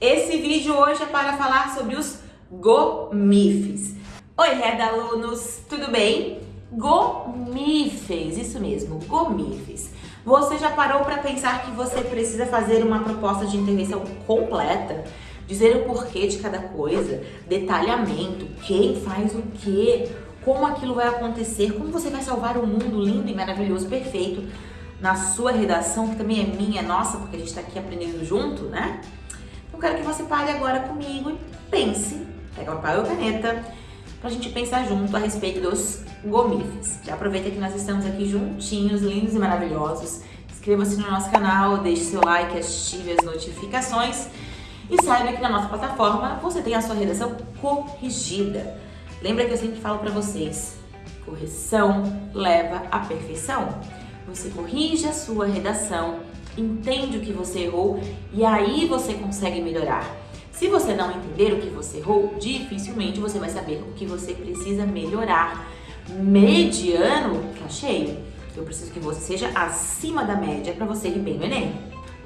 Esse vídeo hoje é para falar sobre os gomifes. Oi, Reda alunos, tudo bem? Gomifes, isso mesmo, gomifes. Você já parou para pensar que você precisa fazer uma proposta de intervenção completa? Dizer o porquê de cada coisa, detalhamento, quem faz o quê, como aquilo vai acontecer, como você vai salvar o um mundo lindo e maravilhoso, perfeito, na sua redação, que também é minha, nossa, porque a gente está aqui aprendendo junto, né? Então quero que você pare agora comigo e pense, pega papel e caneta, para a gente pensar junto a respeito dos gomifes. Já aproveita que nós estamos aqui juntinhos, lindos e maravilhosos. Inscreva-se no nosso canal, deixe seu like, ative as notificações e saiba que na nossa plataforma você tem a sua redação corrigida. Lembra que eu sempre falo para vocês, correção leva à perfeição. Você corrige a sua redação, entende o que você errou e aí você consegue melhorar. Se você não entender o que você errou, dificilmente você vai saber o que você precisa melhorar. Mediano tá cheio. Eu preciso que você seja acima da média para você ir bem no Enem.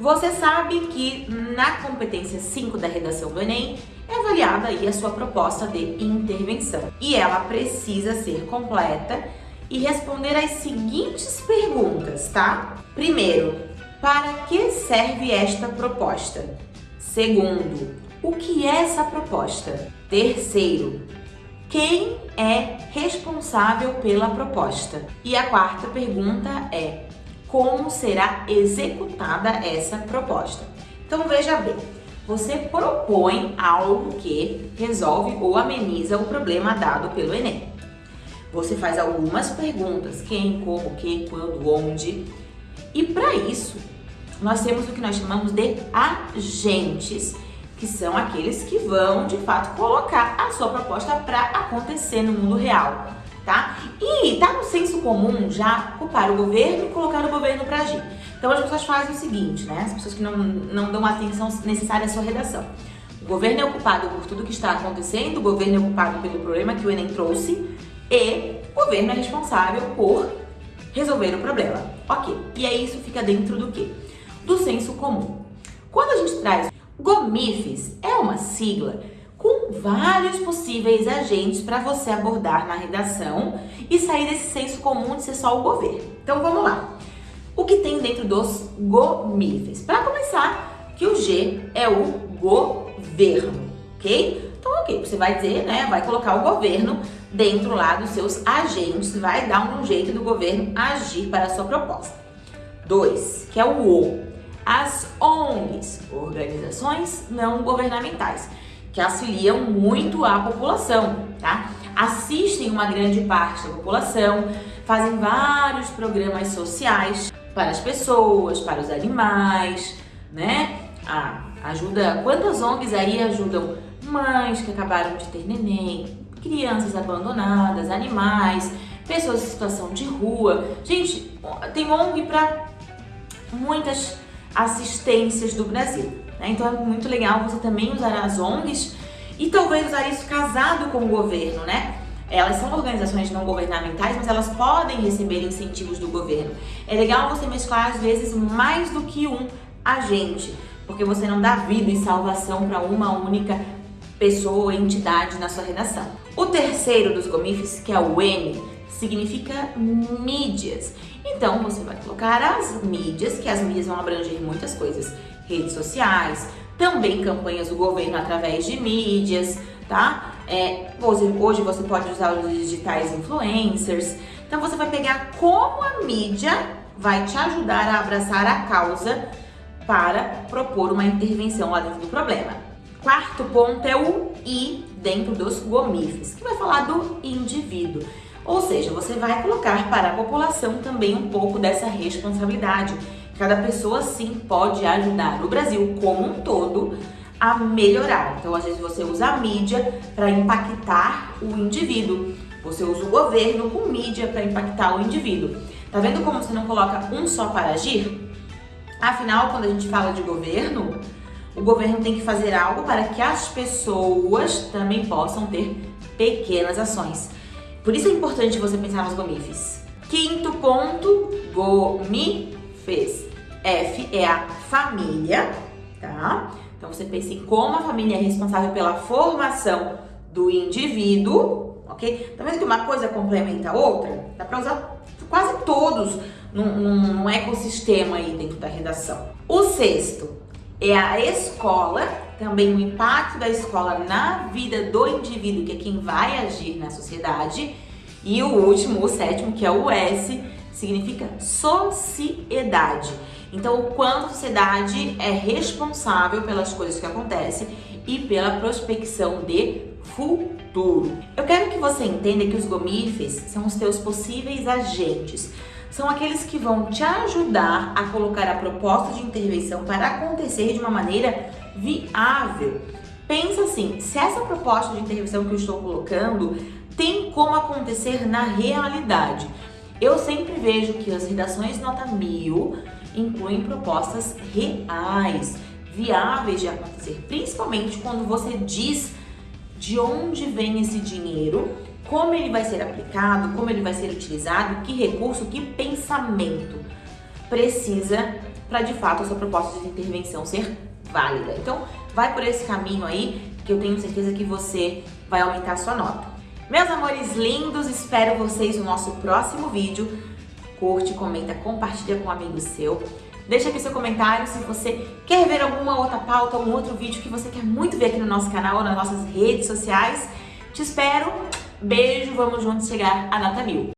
Você sabe que na competência 5 da redação do Enem é avaliada aí a sua proposta de intervenção. E ela precisa ser completa e responder as seguintes perguntas, tá? Primeiro, para que serve esta proposta? Segundo, o que é essa proposta? Terceiro, quem é responsável pela proposta? E a quarta pergunta é, como será executada essa proposta? Então veja bem, você propõe algo que resolve ou ameniza o problema dado pelo Enem. Você faz algumas perguntas, quem, como, que, quando, onde. E para isso, nós temos o que nós chamamos de agentes, que são aqueles que vão, de fato, colocar a sua proposta para acontecer no mundo real, tá? E tá no senso comum já culpar o governo e colocar o governo para agir. Então as pessoas fazem o seguinte, né? As pessoas que não, não dão atenção necessária à sua redação. O governo é ocupado por tudo que está acontecendo, o governo é ocupado pelo problema que o Enem trouxe, e o governo é responsável por resolver o problema. Ok, e aí isso fica dentro do quê? Do senso comum. Quando a gente traz GOMIFES, é uma sigla com vários possíveis agentes para você abordar na redação e sair desse senso comum de ser só o governo. Então vamos lá. O que tem dentro dos GOMIFES? Para começar, que o G é o governo, ok? Então, ok, você vai dizer, né, vai colocar o governo dentro lá dos seus agentes, vai dar um jeito do governo agir para a sua proposta. Dois, que é o O. As ONGs, organizações não governamentais, que auxiliam muito a população, tá? Assistem uma grande parte da população, fazem vários programas sociais para as pessoas, para os animais, né? Ajuda, quantas ONGs aí ajudam mães que acabaram de ter neném, crianças abandonadas, animais, pessoas em situação de rua. Gente, tem ONG para muitas assistências do Brasil. Né? Então é muito legal você também usar as ONGs e talvez usar isso casado com o governo, né? Elas são organizações não governamentais, mas elas podem receber incentivos do governo. É legal você mesclar, às vezes, mais do que um agente, porque você não dá vida e salvação para uma única pessoa ou entidade na sua redação. O terceiro dos gomifes, que é o M, significa mídias. Então você vai colocar as mídias, que as mídias vão abranger muitas coisas, redes sociais, também campanhas do governo através de mídias, tá? É, hoje, hoje você pode usar os digitais influencers. Então você vai pegar como a mídia vai te ajudar a abraçar a causa para propor uma intervenção lá dentro do problema. Quarto ponto é o I dentro dos gomifes, que vai falar do indivíduo. Ou seja, você vai colocar para a população também um pouco dessa responsabilidade. Cada pessoa sim pode ajudar o Brasil como um todo a melhorar. Então, às vezes você usa a mídia para impactar o indivíduo. Você usa o governo com mídia para impactar o indivíduo. Tá vendo como você não coloca um só para agir? Afinal, quando a gente fala de governo, o governo tem que fazer algo para que as pessoas também possam ter pequenas ações. Por isso é importante você pensar nos gomifes. Quinto ponto, gomifes. F é a família, tá? Então você pensa em como a família é responsável pela formação do indivíduo, ok? Tá vendo que uma coisa complementa a outra? Dá para usar quase todos num, num ecossistema aí dentro da redação. O sexto é a escola, também o impacto da escola na vida do indivíduo, que é quem vai agir na sociedade. E o último, o sétimo, que é o S, significa sociedade. Então, o quanto a sociedade é responsável pelas coisas que acontecem e pela prospecção de futuro. Eu quero que você entenda que os gomifes são os teus possíveis agentes. São aqueles que vão te ajudar a colocar a proposta de intervenção para acontecer de uma maneira viável. Pensa assim, se essa proposta de intervenção que eu estou colocando tem como acontecer na realidade. Eu sempre vejo que as redações nota mil incluem propostas reais, viáveis de acontecer, principalmente quando você diz de onde vem esse dinheiro, como ele vai ser aplicado, como ele vai ser utilizado, que recurso, que pensamento precisa para de fato a sua proposta de intervenção ser válida. Então, vai por esse caminho aí que eu tenho certeza que você vai aumentar a sua nota. Meus amores lindos, espero vocês no nosso próximo vídeo. Curte, comenta, compartilha com um amigo seu. Deixa aqui seu comentário se você quer ver alguma outra pauta, algum outro vídeo que você quer muito ver aqui no nosso canal ou nas nossas redes sociais. Te espero. Beijo, vamos juntos chegar a nota mil.